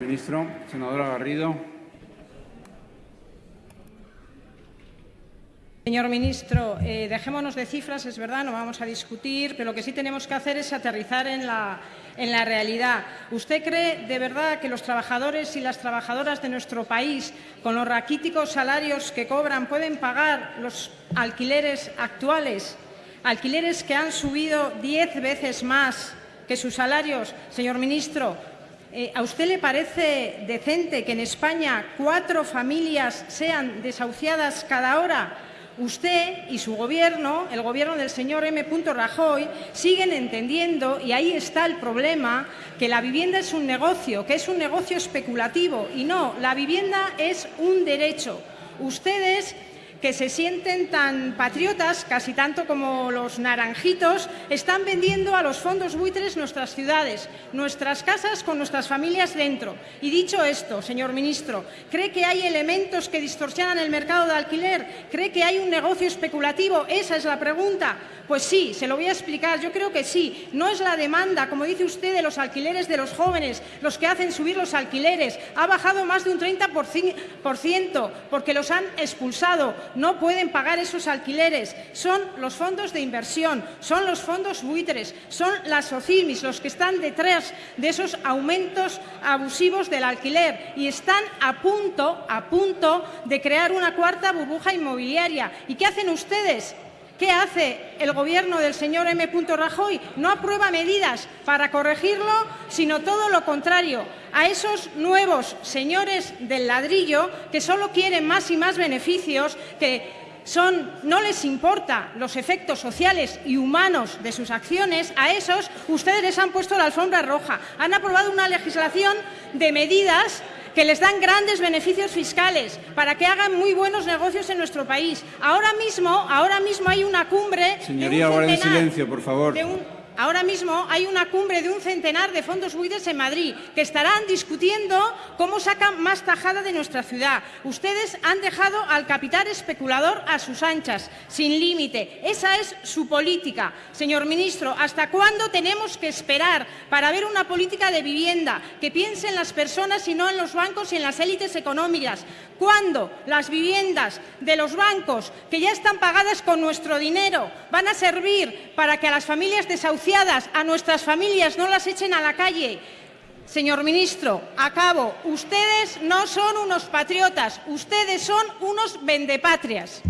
Ministro, senadora Garrido. Señor ministro, eh, dejémonos de cifras, es verdad, no vamos a discutir, pero lo que sí tenemos que hacer es aterrizar en la, en la realidad. ¿Usted cree de verdad que los trabajadores y las trabajadoras de nuestro país, con los raquíticos salarios que cobran, pueden pagar los alquileres actuales? Alquileres que han subido diez veces más que sus salarios. Señor ministro, eh, ¿A usted le parece decente que en España cuatro familias sean desahuciadas cada hora? Usted y su gobierno, el gobierno del señor M. Rajoy, siguen entendiendo, y ahí está el problema, que la vivienda es un negocio, que es un negocio especulativo. Y no, la vivienda es un derecho. Ustedes que se sienten tan patriotas, casi tanto como los naranjitos, están vendiendo a los fondos buitres nuestras ciudades, nuestras casas con nuestras familias dentro. Y dicho esto, señor ministro, ¿cree que hay elementos que distorsionan el mercado de alquiler? ¿Cree que hay un negocio especulativo? Esa es la pregunta. Pues sí, se lo voy a explicar. Yo creo que sí. No es la demanda, como dice usted, de los alquileres de los jóvenes, los que hacen subir los alquileres. Ha bajado más de un 30% porque los han expulsado no pueden pagar esos alquileres. Son los fondos de inversión, son los fondos buitres, son las SOCIMIS los que están detrás de esos aumentos abusivos del alquiler y están a punto, a punto de crear una cuarta burbuja inmobiliaria. ¿Y qué hacen ustedes? ¿Qué hace el Gobierno del señor M. Rajoy? No aprueba medidas para corregirlo, sino todo lo contrario. A esos nuevos señores del ladrillo que solo quieren más y más beneficios, que son, no les importa los efectos sociales y humanos de sus acciones, a esos ustedes les han puesto la alfombra roja. Han aprobado una legislación de medidas que les dan grandes beneficios fiscales para que hagan muy buenos negocios en nuestro país. Ahora mismo, ahora mismo hay una cumbre... Señoría, de silencio, por favor. Ahora mismo hay una cumbre de un centenar de fondos buitres en Madrid que estarán discutiendo cómo sacan más tajada de nuestra ciudad. Ustedes han dejado al capital especulador a sus anchas, sin límite. Esa es su política. Señor ministro, ¿hasta cuándo tenemos que esperar para ver una política de vivienda que piense en las personas y no en los bancos y en las élites económicas? ¿Cuándo las viviendas de los bancos, que ya están pagadas con nuestro dinero, van a servir para que a las familias desahuciadas a nuestras familias, no las echen a la calle. Señor ministro, acabo. Ustedes no son unos patriotas, ustedes son unos vendepatrias.